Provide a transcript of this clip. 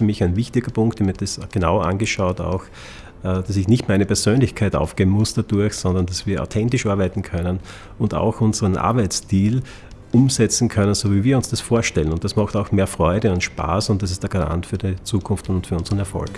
für mich ein wichtiger Punkt. Ich habe mir das genau angeschaut auch, äh, dass ich nicht meine Persönlichkeit aufgeben muss dadurch, sondern dass wir authentisch arbeiten können und auch unseren Arbeitsstil umsetzen können, so wie wir uns das vorstellen. Und das macht auch mehr Freude und Spaß und das ist der Garant für die Zukunft und für unseren Erfolg.